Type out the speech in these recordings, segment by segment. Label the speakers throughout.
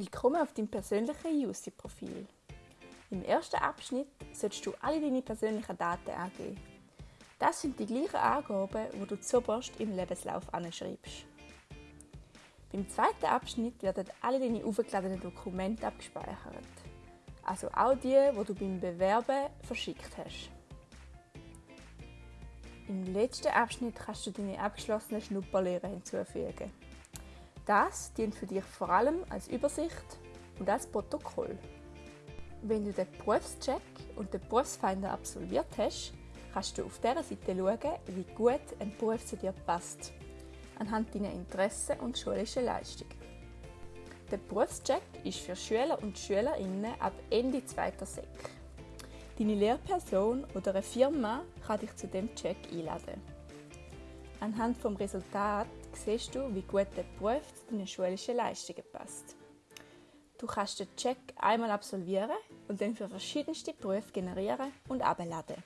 Speaker 1: Willkommen auf deinem persönlichen UC-Profil. Im ersten Abschnitt solltest du alle deine persönlichen Daten angeben. Das sind die gleichen Angaben, die du zuoberst im Lebenslauf anschreibst. Beim zweiten Abschnitt werden alle deine aufgeladenen Dokumente abgespeichert. Also auch die, die du beim Bewerben verschickt hast. Im letzten Abschnitt kannst du deine abgeschlossenen Schnupperlehre hinzufügen. Das dient für dich vor allem als Übersicht und als Protokoll. Wenn du den Berufscheck und den Berufsfinder absolviert hast, kannst du auf dieser Seite schauen, wie gut ein Beruf zu dir passt, anhand deiner Interessen und schulischen Leistungen. Der Berufscheck ist für Schüler und Schülerinnen ab Ende 2. Sek. Deine Lehrperson oder eine Firma kann dich zu dem Check einladen. Anhand vom Resultat siehst du, wie gut der Beruf zu deinen schulischen Leistungen passt. Du kannst den Check einmal absolvieren und dann für verschiedenste Berufe generieren und abladen.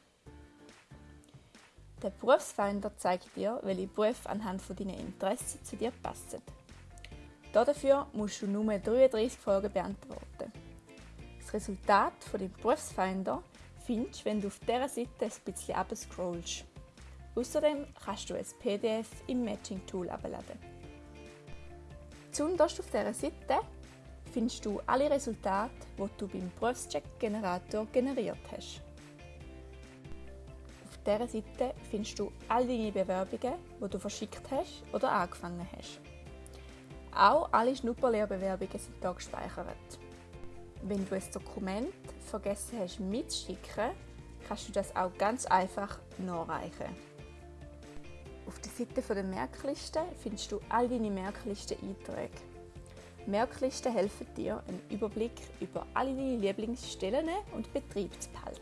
Speaker 1: Der Berufsfinder zeigt dir, welche Berufe anhand von deinen Interessen zu dir passen. Dafür musst du nur 33 Fragen beantworten. Das Resultat von dem Berufsfinder findest du, wenn du auf dieser Seite ein bisschen abscrollst. Außerdem kannst du ein PDF im Matching Tool abladen. Zuunterst auf dieser Seite findest du alle Resultate, die du beim Berufscheck-Generator generiert hast. Auf dieser Seite findest du all deine Bewerbungen, die du verschickt hast oder angefangen hast. Auch alle Schnupperlehrbewerbungen sind hier gespeichert. Wenn du ein Dokument vergessen hast mitzuschicken, kannst du das auch ganz einfach nachreichen. Auf der Seite der Merkliste findest du all deine Merklisten-Einträge. Merklisten helfen dir, einen Überblick über alle deine Lieblingsstellen und Betriebe zu behalten.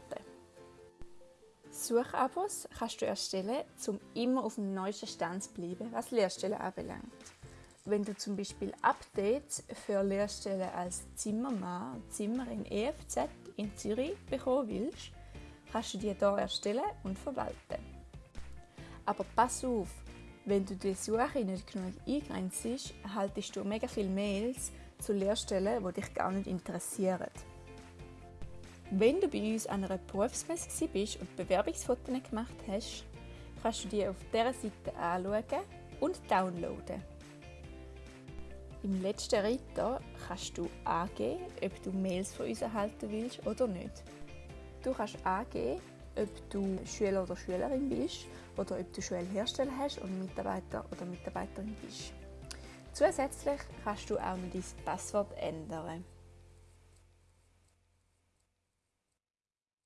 Speaker 1: Suchabos kannst du erstellen, um immer auf dem neuesten Stand zu bleiben, was Lehrstellen anbelangt. Wenn du zum Beispiel Updates für Lehrstellen als Zimmermann und Zimmerin EFZ in Zürich bekommen willst, kannst du die hier erstellen und verwalten. Aber pass auf, wenn du die Suche nicht genug eingrenzt, erhaltest du mega viele Mails zu Lehrstellen, die dich gar nicht interessieren. Wenn du bei uns an einer Berufsmesse bist und Bewerbungsfotos gemacht hast, kannst du die auf dieser Seite anschauen und downloaden. Im letzten Ritter kannst du angeben, ob du Mails von uns erhalten willst oder nicht. Du kannst angeben, ob du Schüler oder Schülerin bist oder ob du Schulhersteller hast und Mitarbeiter oder Mitarbeiterin bist. Zusätzlich kannst du auch noch dein Passwort ändern.